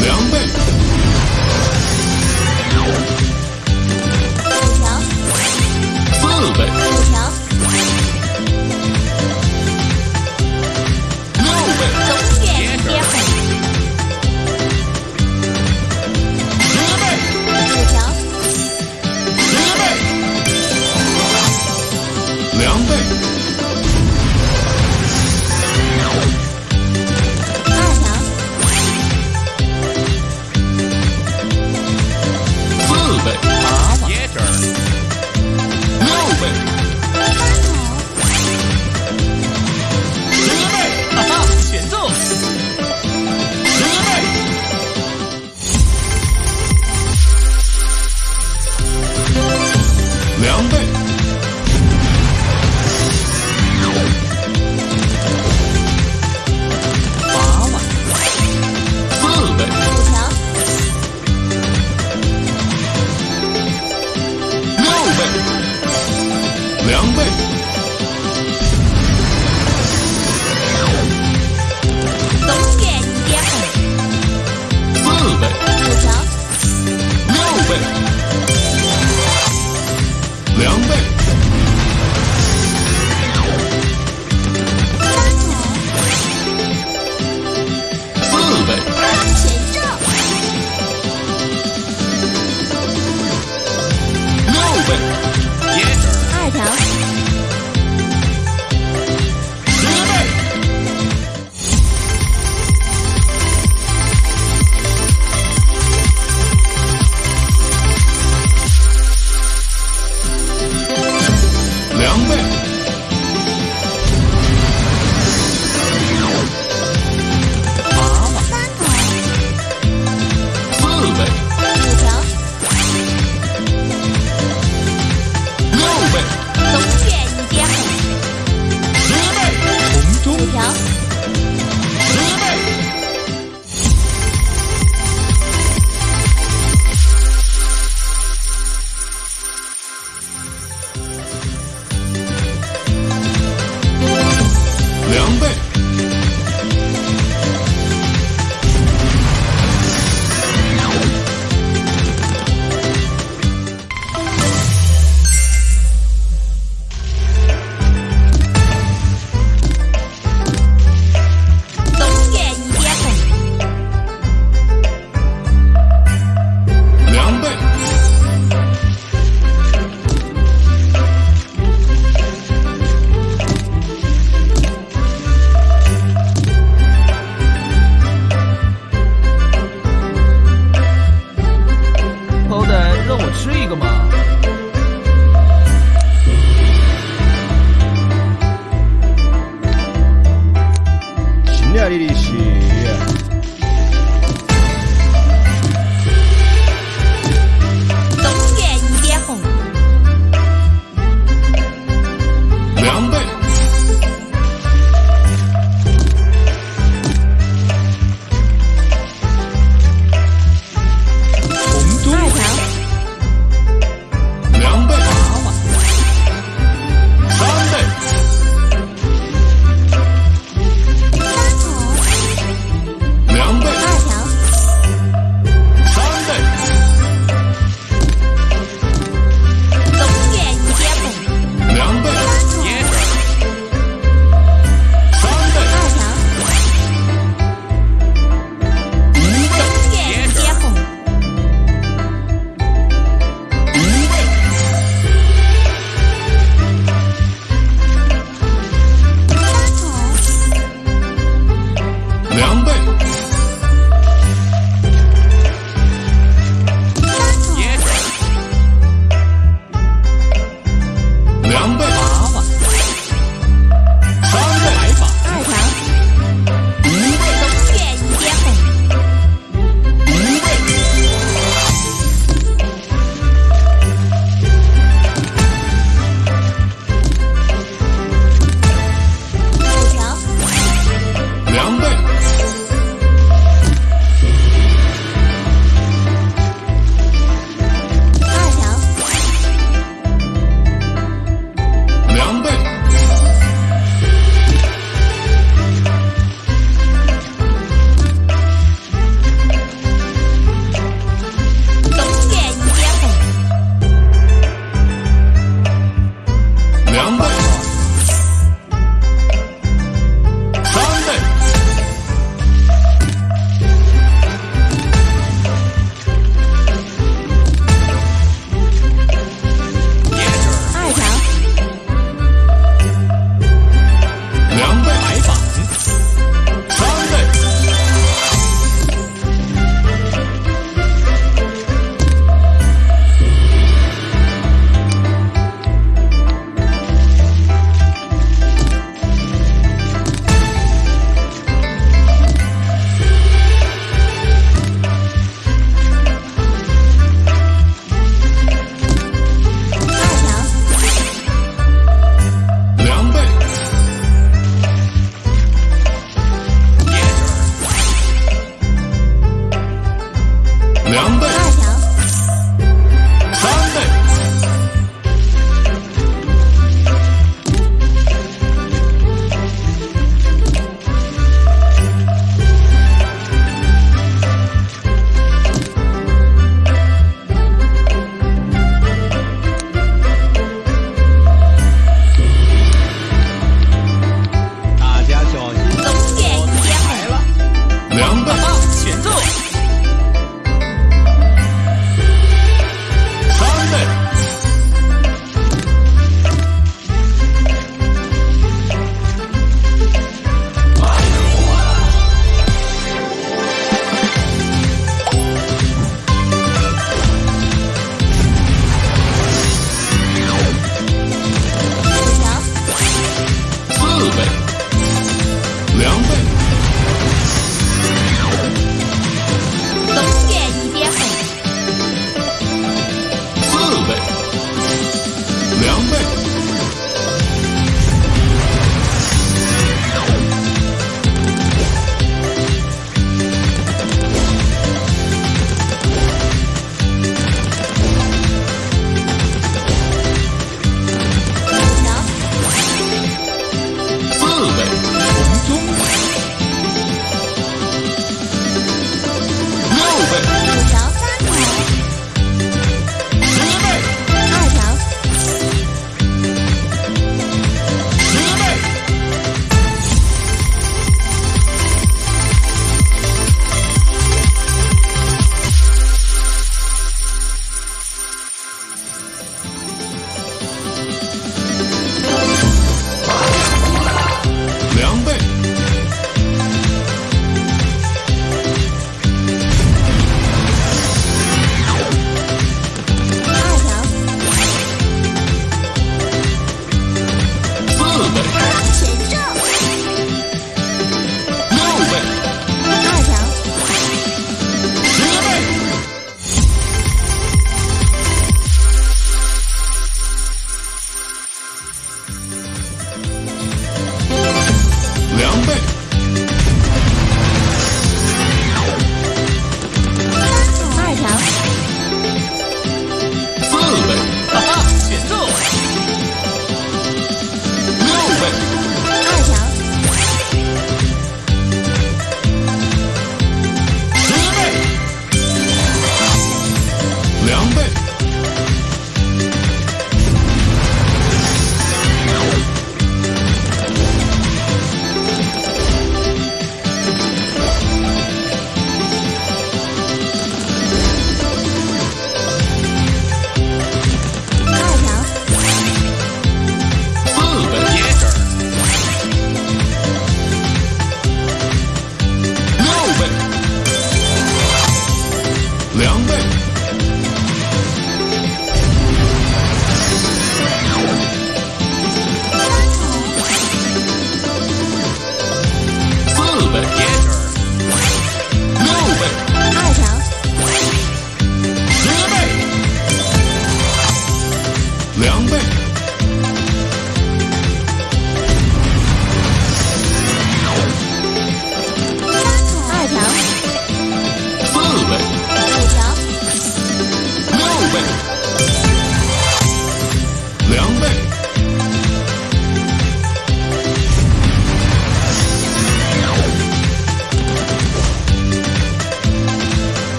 两倍凉拌